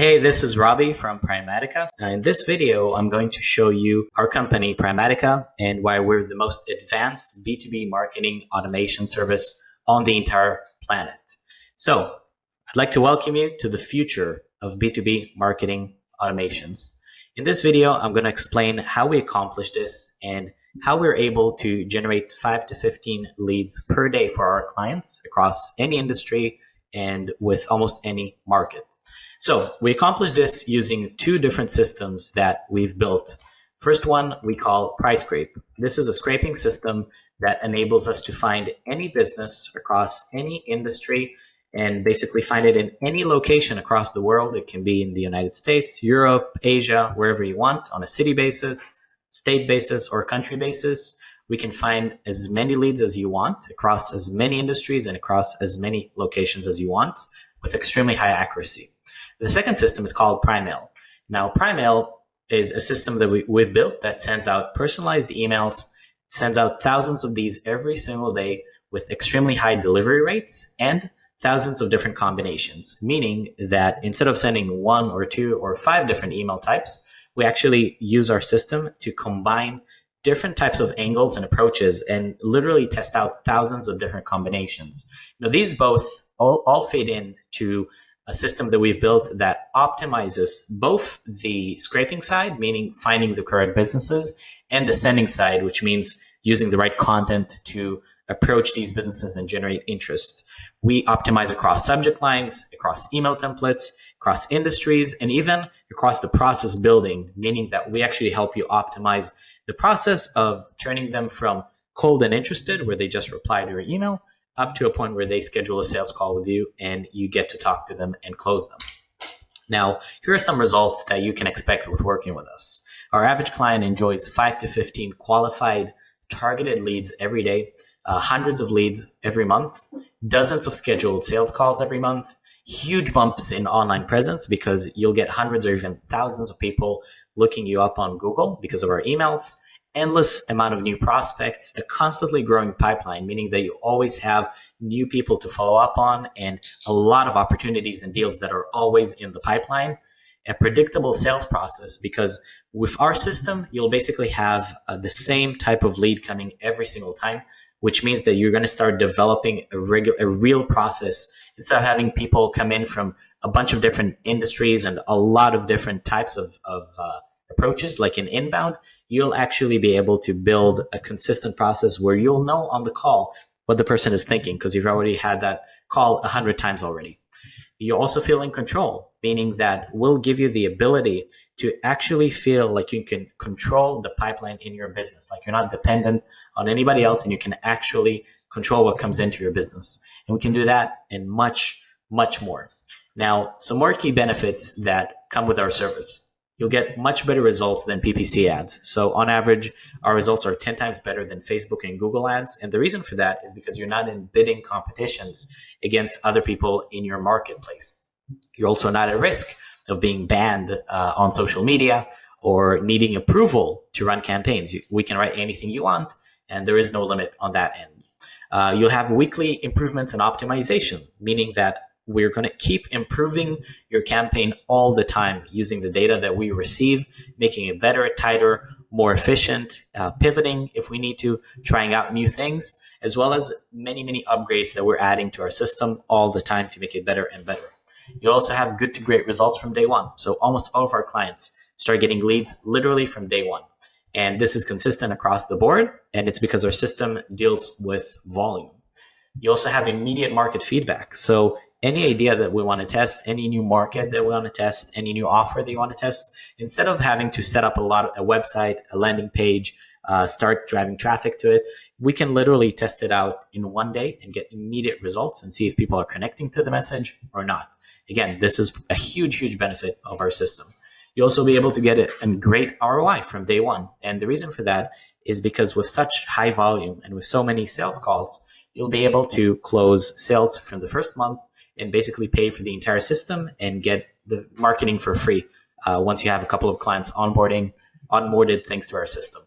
Hey, this is Robbie from Primatica. In this video, I'm going to show you our company, Primatica, and why we're the most advanced B2B marketing automation service on the entire planet. So I'd like to welcome you to the future of B2B marketing automations. In this video, I'm going to explain how we accomplish this and how we're able to generate 5 to 15 leads per day for our clients across any industry and with almost any market. So we accomplish this using two different systems that we've built. First one we call PrimeScrape. This is a scraping system that enables us to find any business across any industry and basically find it in any location across the world. It can be in the United States, Europe, Asia, wherever you want on a city basis, state basis, or country basis. We can find as many leads as you want across as many industries and across as many locations as you want with extremely high accuracy. The second system is called Primemail. Now, Primemail is a system that we, we've built that sends out personalized emails, sends out thousands of these every single day with extremely high delivery rates and thousands of different combinations, meaning that instead of sending one or two or five different email types, we actually use our system to combine different types of angles and approaches and literally test out thousands of different combinations. Now, these both all, all fade in to a system that we've built that optimizes both the scraping side, meaning finding the correct businesses, and the sending side, which means using the right content to approach these businesses and generate interest. We optimize across subject lines, across email templates, across industries, and even across the process building, meaning that we actually help you optimize the process of turning them from cold and interested, where they just reply to your email, up to a point where they schedule a sales call with you and you get to talk to them and close them. Now, here are some results that you can expect with working with us. Our average client enjoys 5 to 15 qualified targeted leads every day, uh, hundreds of leads every month, dozens of scheduled sales calls every month, huge bumps in online presence because you'll get hundreds or even thousands of people looking you up on Google because of our emails, endless amount of new prospects, a constantly growing pipeline, meaning that you always have new people to follow up on and a lot of opportunities and deals that are always in the pipeline. A predictable sales process because with our system, you'll basically have uh, the same type of lead coming every single time, which means that you're going to start developing a a real process instead of having people come in from a bunch of different industries and a lot of different types of, of uh, approaches, like in inbound, you'll actually be able to build a consistent process where you'll know on the call what the person is thinking because you've already had that call a hundred times already. You also feel in control, meaning that we'll give you the ability to actually feel like you can control the pipeline in your business, like you're not dependent on anybody else and you can actually control what comes into your business. And we can do that and much, much more. Now, some more key benefits that come with our service you'll get much better results than PPC ads. So on average, our results are 10 times better than Facebook and Google ads. And the reason for that is because you're not in bidding competitions against other people in your marketplace. You're also not at risk of being banned uh, on social media or needing approval to run campaigns. We can write anything you want, and there is no limit on that end. Uh, you'll have weekly improvements and optimization, meaning that we're going to keep improving your campaign all the time using the data that we receive, making it better, tighter, more efficient, uh, pivoting if we need to, trying out new things, as well as many, many upgrades that we're adding to our system all the time to make it better and better. You'll also have good to great results from day one. So almost all of our clients start getting leads literally from day one. And this is consistent across the board. And it's because our system deals with volume. You also have immediate market feedback. So any idea that we want to test, any new market that we want to test, any new offer that you want to test, instead of having to set up a lot of a website, a landing page, uh, start driving traffic to it, we can literally test it out in one day and get immediate results and see if people are connecting to the message or not. Again, this is a huge, huge benefit of our system. You'll also be able to get a, a great ROI from day one. And the reason for that is because with such high volume and with so many sales calls, you'll be able to close sales from the first month and basically pay for the entire system and get the marketing for free uh, once you have a couple of clients onboarding, onboarded thanks to our system.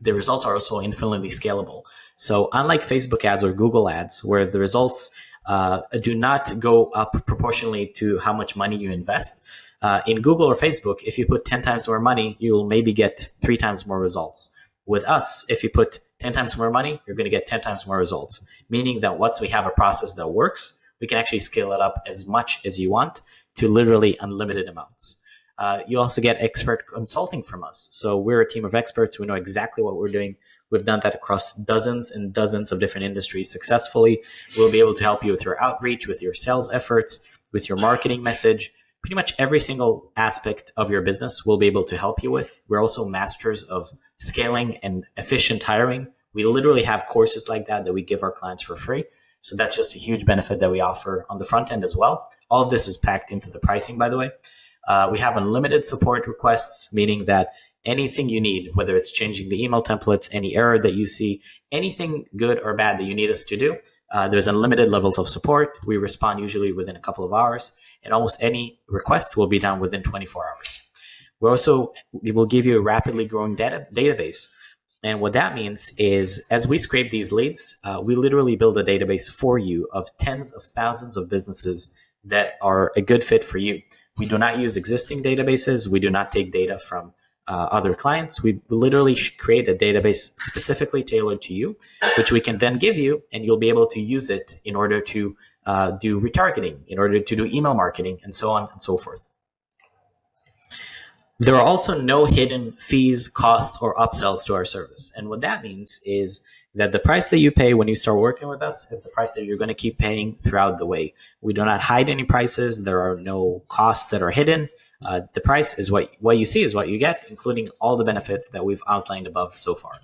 The results are also infinitely scalable. So unlike Facebook ads or Google ads, where the results uh, do not go up proportionally to how much money you invest. Uh, in Google or Facebook, if you put 10 times more money, you'll maybe get three times more results. With us, if you put 10 times more money, you're going to get 10 times more results. Meaning that once we have a process that works, we can actually scale it up as much as you want to literally unlimited amounts. Uh, you also get expert consulting from us. So we're a team of experts. We know exactly what we're doing. We've done that across dozens and dozens of different industries successfully. We'll be able to help you with your outreach, with your sales efforts, with your marketing message. Pretty much every single aspect of your business we'll be able to help you with. We're also masters of scaling and efficient hiring. We literally have courses like that that we give our clients for free. So that's just a huge benefit that we offer on the front end as well. All of this is packed into the pricing, by the way. Uh, we have unlimited support requests, meaning that anything you need, whether it's changing the email templates, any error that you see, anything good or bad that you need us to do, uh, there's unlimited levels of support. We respond usually within a couple of hours, and almost any request will be done within 24 hours. We also we will give you a rapidly growing data database. And what that means is as we scrape these leads, uh, we literally build a database for you of tens of thousands of businesses that are a good fit for you. We do not use existing databases. We do not take data from uh, other clients. We literally create a database specifically tailored to you, which we can then give you, and you'll be able to use it in order to uh, do retargeting, in order to do email marketing, and so on and so forth. There are also no hidden fees, costs, or upsells to our service. And what that means is that the price that you pay when you start working with us is the price that you're going to keep paying throughout the way. We do not hide any prices. There are no costs that are hidden. Uh, the price is what what you see is what you get, including all the benefits that we've outlined above so far.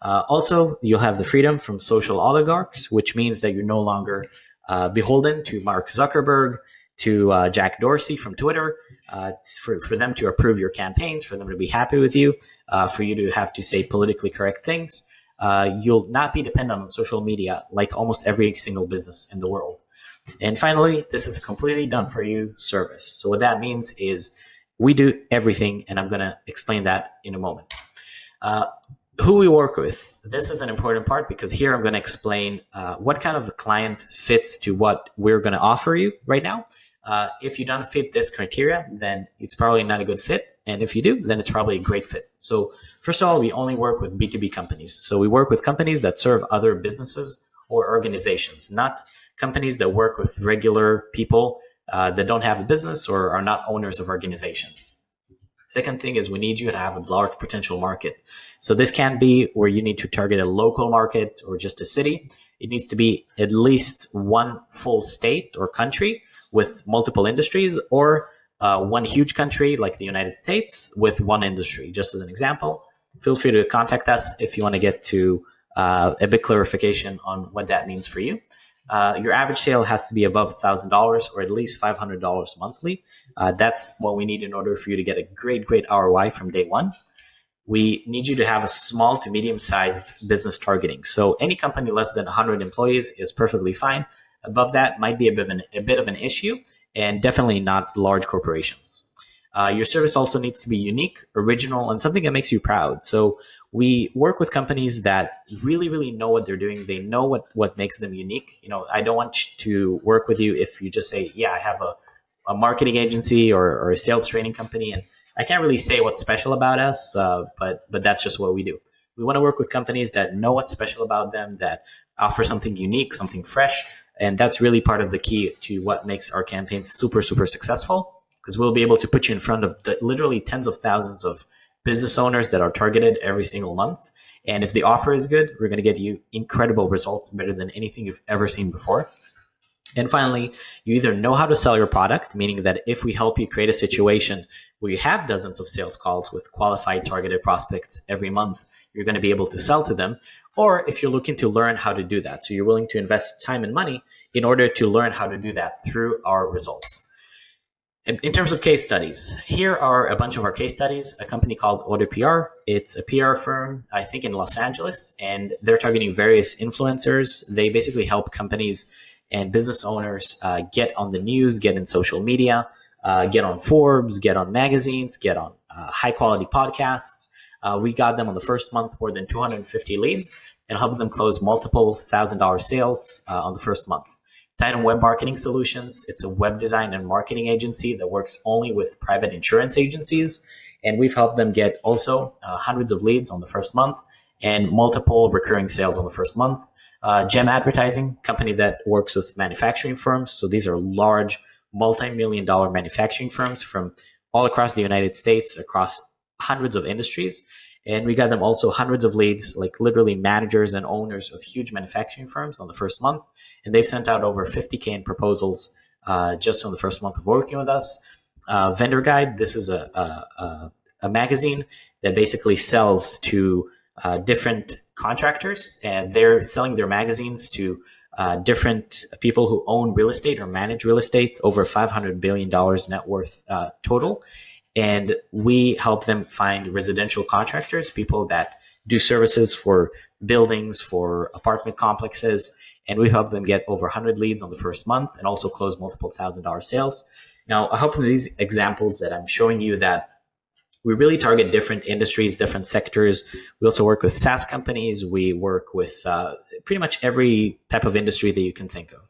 Uh, also, you'll have the freedom from social oligarchs, which means that you're no longer uh, beholden to Mark Zuckerberg, to uh, Jack Dorsey from Twitter, uh, for, for them to approve your campaigns, for them to be happy with you, uh, for you to have to say politically correct things. you'll not be dependent on social media like almost every single business in the world. And finally, this is a completely done for you service. So what that means is we do everything, and I'm going to explain that in a moment. Uh, who we work with. This is an important part because here I'm going to explain uh, what kind of a client fits to what we're going to offer you right now. Uh, if you don't fit this criteria, then it's probably not a good fit. And if you do, then it's probably a great fit. So first of all, we only work with B2B companies. So we work with companies that serve other businesses or organizations, not companies that work with regular people uh, that don't have a business or are not owners of organizations. Second thing is we need you to have a large potential market. So this can be where you need to target a local market or just a city. It needs to be at least one full state or country with multiple industries or uh, one huge country like the United States with one industry. Just as an example, feel free to contact us if you want to get to uh, a bit clarification on what that means for you. Uh, your average sale has to be above $1,000 or at least $500 monthly. Uh, that's what we need in order for you to get a great, great ROI from day one. We need you to have a small to medium sized business targeting. So any company less than 100 employees is perfectly fine. Above that might be a bit of an, a bit of an issue and definitely not large corporations. Uh, your service also needs to be unique, original, and something that makes you proud. So we work with companies that really really know what they're doing they know what what makes them unique you know i don't want to work with you if you just say yeah i have a, a marketing agency or, or a sales training company and i can't really say what's special about us uh, but but that's just what we do we want to work with companies that know what's special about them that offer something unique something fresh and that's really part of the key to what makes our campaigns super super successful because we'll be able to put you in front of the, literally tens of thousands of business owners that are targeted every single month. And if the offer is good, we're going to get you incredible results better than anything you've ever seen before. And finally, you either know how to sell your product, meaning that if we help you create a situation where you have dozens of sales calls with qualified targeted prospects every month, you're going to be able to sell to them. Or if you're looking to learn how to do that, so you're willing to invest time and money in order to learn how to do that through our results. And In terms of case studies, here are a bunch of our case studies. A company called AutoPR. It's a PR firm, I think, in Los Angeles, and they're targeting various influencers. They basically help companies and business owners uh, get on the news, get in social media, uh, get on Forbes, get on magazines, get on uh, high quality podcasts. Uh, we got them on the first month more than 250 leads and helped them close multiple thousand dollar sales uh, on the first month. Titan Web Marketing Solutions. It's a web design and marketing agency that works only with private insurance agencies. And we've helped them get also uh, hundreds of leads on the first month and multiple recurring sales on the first month. Uh, Gem Advertising, company that works with manufacturing firms. So these are large, multi-million dollar manufacturing firms from all across the United States, across hundreds of industries. And we got them also hundreds of leads, like literally managers and owners of huge manufacturing firms on the first month. And they've sent out over 50K in proposals uh, just on the first month of working with us. Uh, Vendor Guide, this is a, a, a, magazine that basically sells to uh, different contractors and they're selling their magazines to uh, different people who own real estate or manage real estate, over $500 billion net worth uh, total and we help them find residential contractors, people that do services for buildings, for apartment complexes, and we help them get over 100 leads on the first month and also close multiple thousand dollar sales. Now, I hope in these examples that I'm showing you that we really target different industries, different sectors. We also work with SaaS companies. We work with uh, pretty much every type of industry that you can think of.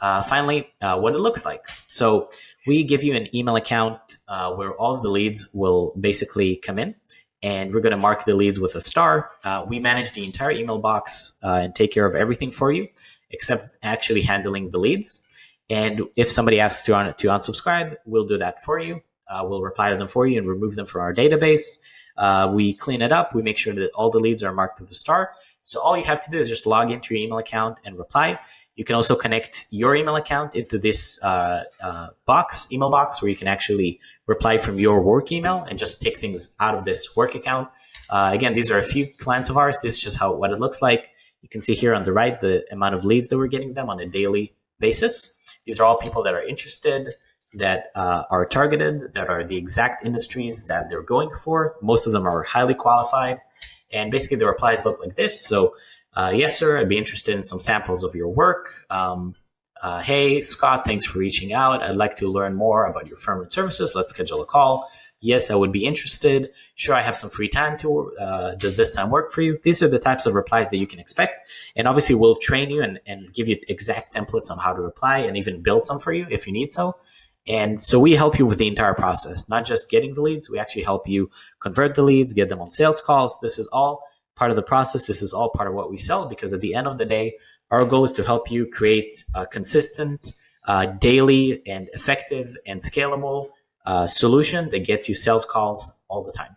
Uh, finally, uh, what it looks like. So we give you an email account uh, where all of the leads will basically come in and we're going to mark the leads with a star. Uh, we manage the entire email box uh, and take care of everything for you except actually handling the leads. And if somebody asks to, un to unsubscribe, we'll do that for you. Uh, we'll reply to them for you and remove them from our database. Uh, we clean it up. We make sure that all the leads are marked with a star. So all you have to do is just log into your email account and reply. You can also connect your email account into this uh, uh, box, email box, where you can actually reply from your work email and just take things out of this work account. Uh, again, these are a few clients of ours. This is just how what it looks like. You can see here on the right the amount of leads that we're getting them on a daily basis. These are all people that are interested, that uh, are targeted, that are the exact industries that they're going for. Most of them are highly qualified. And basically the replies look like this. So uh, yes, sir, I'd be interested in some samples of your work. Um, uh, hey, Scott, thanks for reaching out. I'd like to learn more about your firm and services. Let's schedule a call. Yes, I would be interested. Sure, I have some free time to. Uh, does this time work for you? These are the types of replies that you can expect. And obviously, we'll train you and, and give you exact templates on how to reply and even build some for you if you need so. And so we help you with the entire process, not just getting the leads. We actually help you convert the leads, get them on sales calls. This is all part of the process. This is all part of what we sell because at the end of the day, our goal is to help you create a consistent, uh, daily, and effective and scalable uh, solution that gets you sales calls all the time.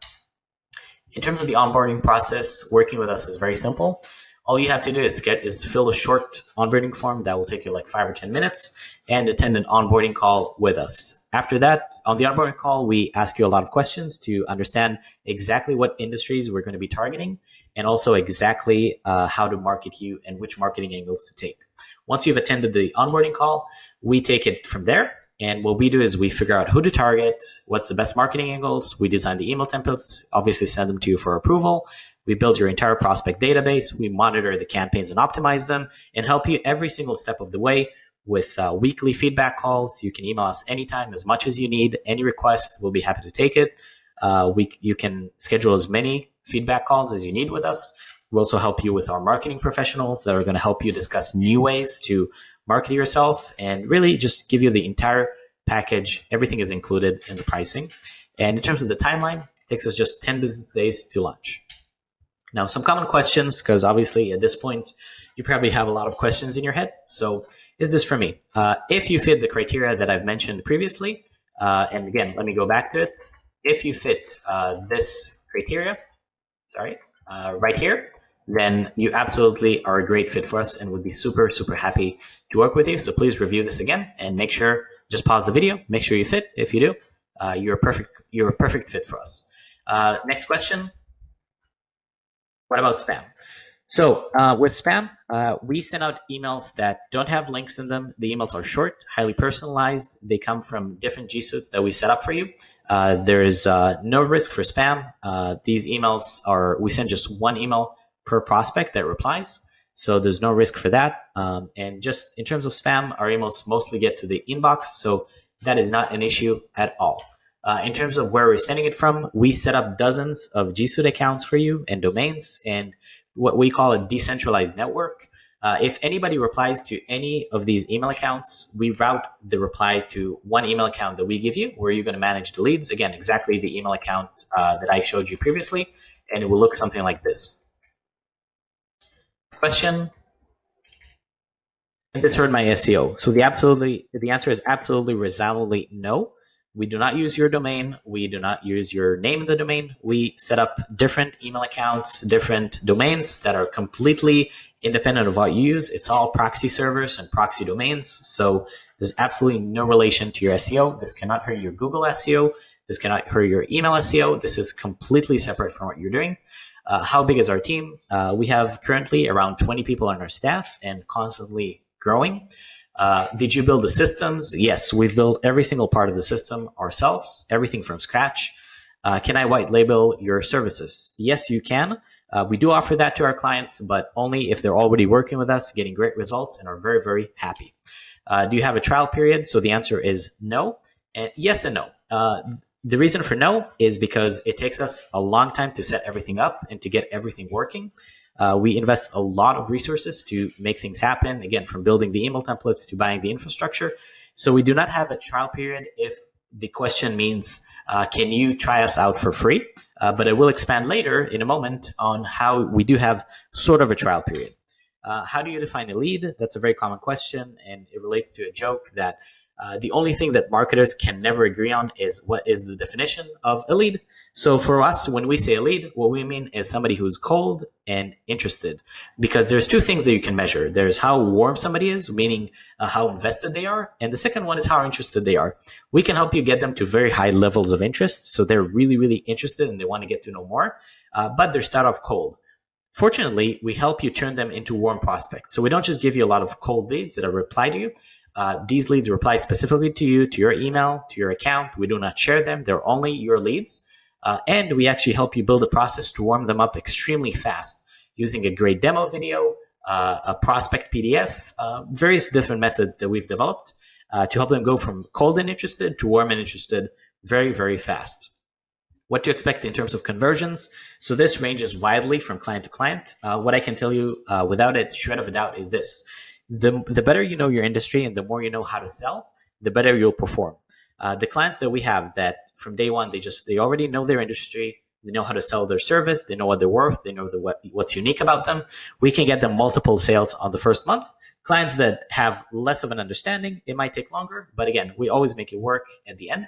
In terms of the onboarding process, working with us is very simple. All you have to do is get is fill a short onboarding form that will take you like five or 10 minutes and attend an onboarding call with us. After that, on the onboarding call, we ask you a lot of questions to understand exactly what industries we're going to be targeting and also exactly uh, how to market you and which marketing angles to take. Once you've attended the onboarding call, we take it from there. And what we do is we figure out who to target, what's the best marketing angles. We design the email templates, obviously send them to you for approval. We build your entire prospect database. We monitor the campaigns and optimize them and help you every single step of the way with uh, weekly feedback calls. You can email us anytime, as much as you need. Any request, we'll be happy to take it. Uh, we, you can schedule as many feedback calls as you need with us. We'll also help you with our marketing professionals that are going to help you discuss new ways to market yourself and really just give you the entire package. Everything is included in the pricing. And in terms of the timeline, it takes us just 10 business days to launch. Now, some common questions, because obviously at this point, you probably have a lot of questions in your head. So is this for me? Uh, if you fit the criteria that I've mentioned previously, uh, and again, let me go back to it. If you fit uh, this criteria, sorry, uh, right here, then you absolutely are a great fit for us and would be super, super happy to work with you. So please review this again and make sure, just pause the video, make sure you fit. If you do, uh, you're a perfect, you're a perfect fit for us. Uh, next question. What about spam? So uh, with spam, uh, we send out emails that don't have links in them. The emails are short, highly personalized. They come from different G Suites that we set up for you. Uh, there is uh, no risk for spam. Uh, these emails are, we send just one email per prospect that replies. So there's no risk for that. Um, and just in terms of spam, our emails mostly get to the inbox. So that is not an issue at all. Uh, in terms of where we're sending it from, we set up dozens of G Suite accounts for you and domains. And what we call a decentralized network. Uh, if anybody replies to any of these email accounts, we route the reply to one email account that we give you, where you're going to manage the leads. Again, exactly the email account uh, that I showed you previously, and it will look something like this. Question. And this hurt my SEO. So the absolutely the answer is absolutely resoundingly no. We do not use your domain. We do not use your name in the domain. We set up different email accounts, different domains that are completely independent of what you use. It's all proxy servers and proxy domains. So there's absolutely no relation to your SEO. This cannot hurt your Google SEO. This cannot hurt your email SEO. This is completely separate from what you're doing. Uh, how big is our team? Uh, we have currently around 20 people on our staff and constantly growing. Uh, did you build the systems? Yes, we've built every single part of the system ourselves, everything from scratch. Uh, can I white label your services? Yes, you can. Uh, we do offer that to our clients, but only if they're already working with us, getting great results, and are very, very happy. Uh, do you have a trial period? So the answer is no. And yes and no. Uh, the reason for no is because it takes us a long time to set everything up and to get everything working. Uh, we invest a lot of resources to make things happen, again, from building the email templates to buying the infrastructure. So we do not have a trial period if the question means, uh, can you try us out for free? Uh, but I will expand later in a moment on how we do have sort of a trial period. Uh, how do you define a lead? That's a very common question, and it relates to a joke that uh, the only thing that marketers can never agree on is what is the definition of a lead. So for us, when we say a lead, what we mean is somebody who's cold and interested. Because there's two things that you can measure. There's how warm somebody is, meaning uh, how invested they are. And the second one is how interested they are. We can help you get them to very high levels of interest. So they're really, really interested and they want to get to know more, uh, but they start off cold. Fortunately, we help you turn them into warm prospects. So we don't just give you a lot of cold leads that are reply to you. Uh, these leads reply specifically to you, to your email, to your account. We do not share them. They're only your leads. Uh, and we actually help you build a process to warm them up extremely fast using a great demo video, uh, a prospect PDF, uh, various different methods that we've developed uh, to help them go from cold and interested to warm and interested very, very fast. What to expect in terms of conversions. So this ranges widely from client to client. Uh, what I can tell you uh, without a shred of a doubt is this. The, the better you know your industry and the more you know how to sell, the better you'll perform. Uh, the clients that we have that from day one, they just, they already know their industry. They know how to sell their service. They know what they're worth. They know the, what, what's unique about them. We can get them multiple sales on the first month. Clients that have less of an understanding, it might take longer. But again, we always make it work at the end.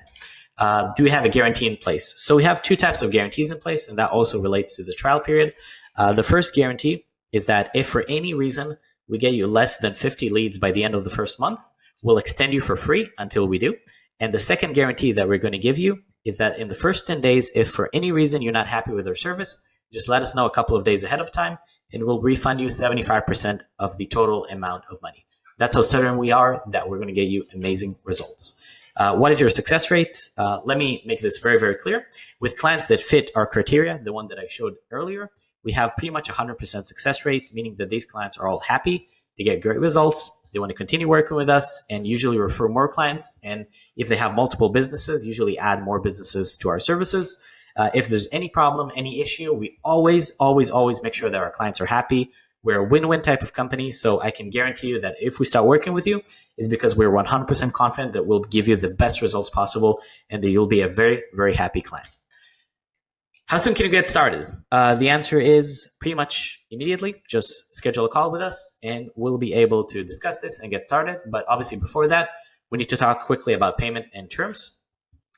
Uh, do we have a guarantee in place? So we have two types of guarantees in place, and that also relates to the trial period. Uh, the first guarantee is that if for any reason we get you less than 50 leads by the end of the first month, we'll extend you for free until we do. And the second guarantee that we're going to give you is that in the first 10 days, if for any reason you're not happy with our service, just let us know a couple of days ahead of time and we'll refund you 75% of the total amount of money. That's how certain we are that we're going to get you amazing results. Uh, what is your success rate? Uh, let me make this very, very clear. With clients that fit our criteria, the one that I showed earlier, we have pretty much 100% success rate, meaning that these clients are all happy, they get great results, they want to continue working with us and usually refer more clients. And if they have multiple businesses, usually add more businesses to our services. Uh, if there's any problem, any issue, we always, always, always make sure that our clients are happy. We're a win-win type of company. So I can guarantee you that if we start working with you, it's because we're 100% confident that we'll give you the best results possible and that you'll be a very, very happy client. How soon can you get started? Uh, the answer is pretty much immediately. Just schedule a call with us and we'll be able to discuss this and get started. But obviously before that, we need to talk quickly about payment and terms.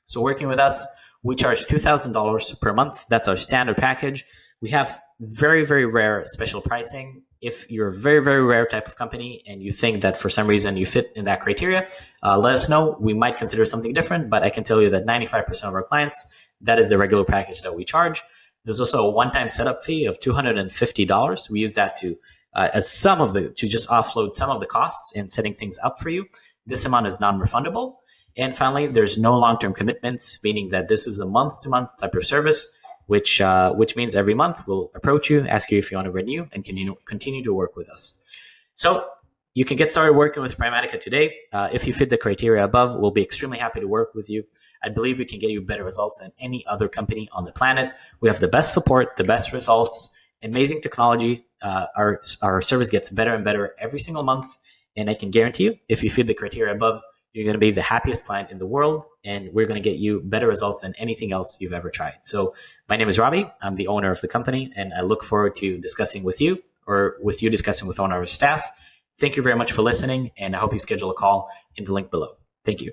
So working with us, we charge $2,000 per month. That's our standard package. We have very, very rare special pricing. If you're a very, very rare type of company and you think that for some reason you fit in that criteria, uh, let us know. We might consider something different, but I can tell you that 95% of our clients that is the regular package that we charge. There's also a one-time setup fee of $250. We use that to uh, as some of the to just offload some of the costs in setting things up for you. This amount is non-refundable. And finally, there's no long-term commitments, meaning that this is a month-to-month type of service, which uh, which means every month we'll approach you, ask you if you want to renew, and continue continue to work with us. So you can get started working with Primatica today. Uh, if you fit the criteria above, we'll be extremely happy to work with you. I believe we can get you better results than any other company on the planet. We have the best support, the best results, amazing technology. Uh, our, our service gets better and better every single month. And I can guarantee you, if you fit the criteria above, you're going to be the happiest client in the world. And we're going to get you better results than anything else you've ever tried. So my name is Robbie. I'm the owner of the company, and I look forward to discussing with you or with you discussing with of our staff. Thank you very much for listening, and I hope you schedule a call in the link below. Thank you.